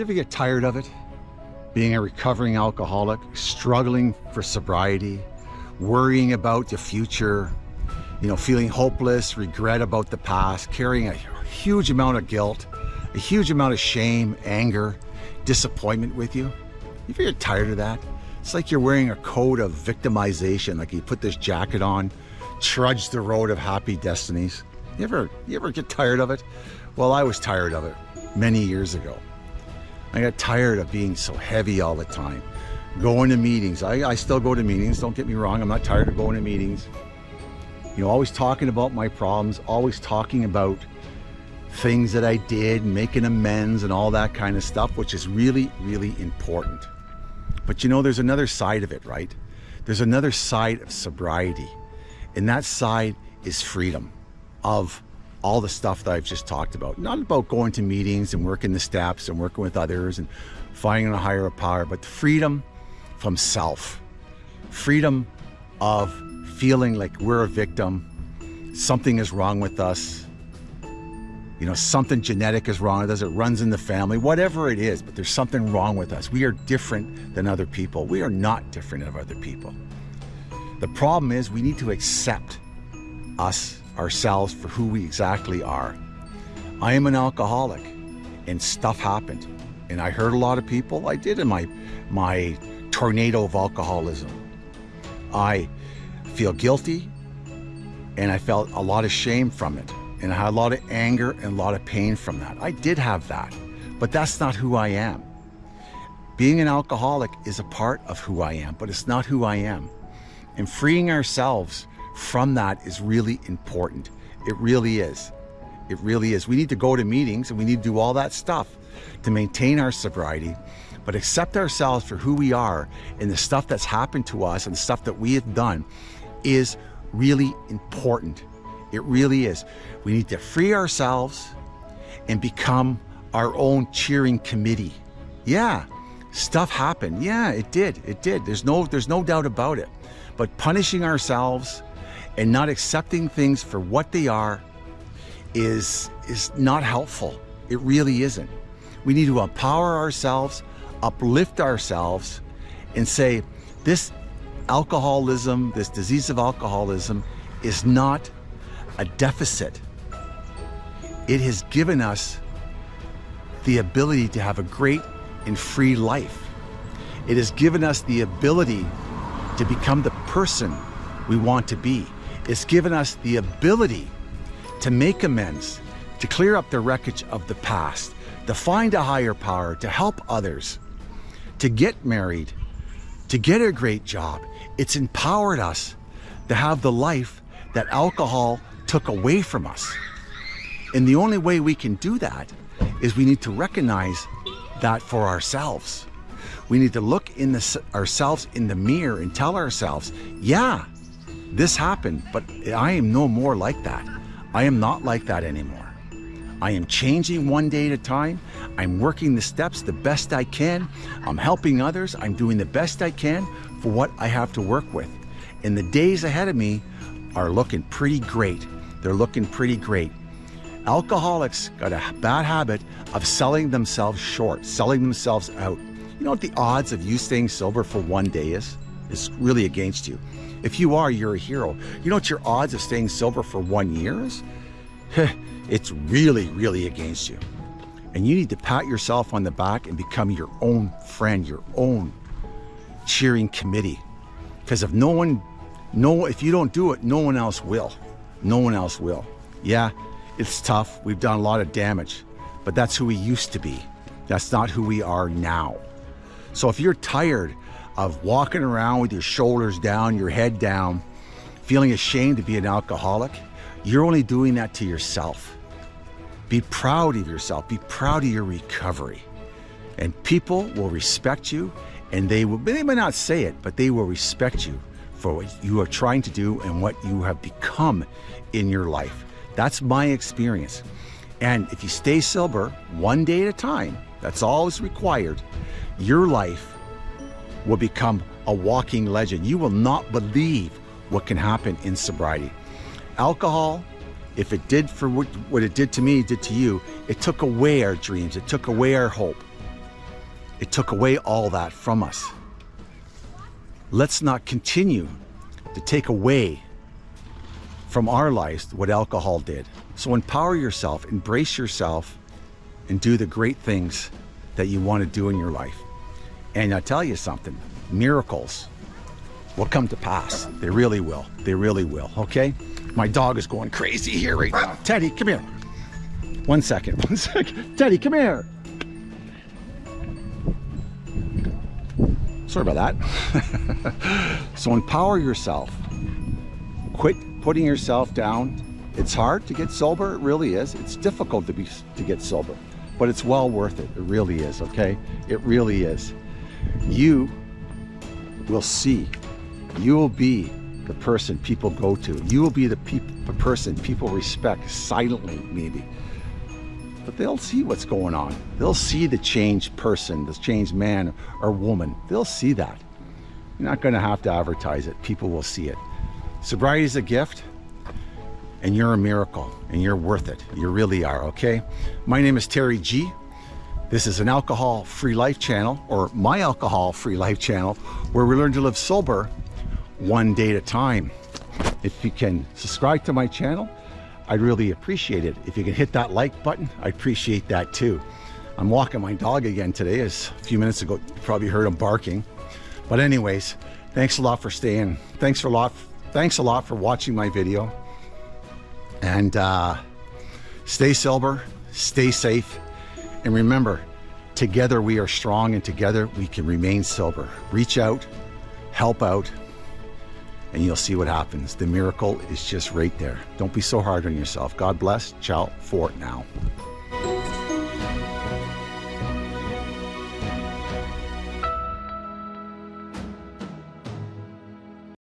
you ever get tired of it? Being a recovering alcoholic, struggling for sobriety, worrying about the future, you know, feeling hopeless, regret about the past, carrying a huge amount of guilt, a huge amount of shame, anger, disappointment with you. You ever get tired of that? It's like you're wearing a coat of victimization, like you put this jacket on, trudge the road of happy destinies. You ever, you ever get tired of it? Well, I was tired of it many years ago. I got tired of being so heavy all the time, going to meetings. I, I still go to meetings, don't get me wrong. I'm not tired of going to meetings. You know, always talking about my problems, always talking about things that I did, making amends and all that kind of stuff, which is really, really important. But you know, there's another side of it, right? There's another side of sobriety. And that side is freedom of all the stuff that I've just talked about. Not about going to meetings and working the steps and working with others and finding a higher power, but freedom from self. Freedom of feeling like we're a victim, something is wrong with us, you know, something genetic is wrong with us, it runs in the family, whatever it is, but there's something wrong with us. We are different than other people. We are not different than other people. The problem is we need to accept us, ourselves, for who we exactly are. I am an alcoholic and stuff happened. And I hurt a lot of people. I did in my, my tornado of alcoholism. I feel guilty and I felt a lot of shame from it. And I had a lot of anger and a lot of pain from that. I did have that, but that's not who I am. Being an alcoholic is a part of who I am, but it's not who I am. And freeing ourselves from that is really important. It really is. It really is. We need to go to meetings and we need to do all that stuff to maintain our sobriety, but accept ourselves for who we are and the stuff that's happened to us and the stuff that we have done is really important. It really is. We need to free ourselves and become our own cheering committee. Yeah, stuff happened. Yeah, it did. It did. There's no there's no doubt about it. But punishing ourselves and not accepting things for what they are is is not helpful. It really isn't. We need to empower ourselves, uplift ourselves and say this alcoholism, this disease of alcoholism is not a deficit. It has given us the ability to have a great and free life. It has given us the ability to become the person we want to be. It's given us the ability to make amends, to clear up the wreckage of the past, to find a higher power, to help others, to get married, to get a great job. It's empowered us to have the life that alcohol took away from us. And the only way we can do that is we need to recognize that for ourselves. We need to look in the, ourselves in the mirror and tell ourselves, yeah, this happened, but I am no more like that. I am not like that anymore. I am changing one day at a time. I'm working the steps the best I can. I'm helping others. I'm doing the best I can for what I have to work with. And the days ahead of me are looking pretty great. They're looking pretty great. Alcoholics got a bad habit of selling themselves short, selling themselves out. You know what the odds of you staying sober for one day is? It's really against you. If you are, you're a hero. You know what your odds of staying sober for one year is? it's really, really against you. And you need to pat yourself on the back and become your own friend, your own cheering committee. Because if no one, no, if you don't do it, no one else will. No one else will. Yeah, it's tough. We've done a lot of damage, but that's who we used to be. That's not who we are now. So if you're tired of walking around with your shoulders down, your head down, feeling ashamed to be an alcoholic, you're only doing that to yourself. Be proud of yourself. Be proud of your recovery. And people will respect you and they will, they may not say it, but they will respect you for what you are trying to do and what you have become in your life. That's my experience. And if you stay sober one day at a time, that's all is required, your life will become a walking legend. You will not believe what can happen in sobriety. Alcohol, if it did for what, it did to me, it did to you, it took away our dreams, it took away our hope. It took away all that from us. Let's not continue to take away from our lives what alcohol did. So empower yourself, embrace yourself, and do the great things that you want to do in your life. And I'll tell you something, miracles will come to pass. They really will. They really will, okay? My dog is going crazy here right now. Teddy, come here. One second, one second. Teddy, come here. Sorry about that. so empower yourself. Quit putting yourself down. It's hard to get sober, it really is. It's difficult to be to get sober, but it's well worth it. It really is, okay? It really is. You will see. You will be the person people go to. You will be the, the person people respect silently, maybe. But they'll see what's going on. They'll see the changed person, the changed man or woman. They'll see that. You're not going to have to advertise it. People will see it. Sobriety is a gift and you're a miracle and you're worth it. You really are, okay? My name is Terry G. This is an alcohol-free life channel or my alcohol-free life channel where we learn to live sober one day at a time. If you can subscribe to my channel, I'd really appreciate it. If you can hit that like button, I appreciate that too. I'm walking my dog again today. As a few minutes ago, you probably heard him barking. But anyways, thanks a lot for staying. Thanks for a lot Thanks a lot for watching my video. And uh, stay sober, stay safe, and remember, together we are strong and together we can remain sober. Reach out, help out, and you'll see what happens. The miracle is just right there. Don't be so hard on yourself. God bless. Ciao for now.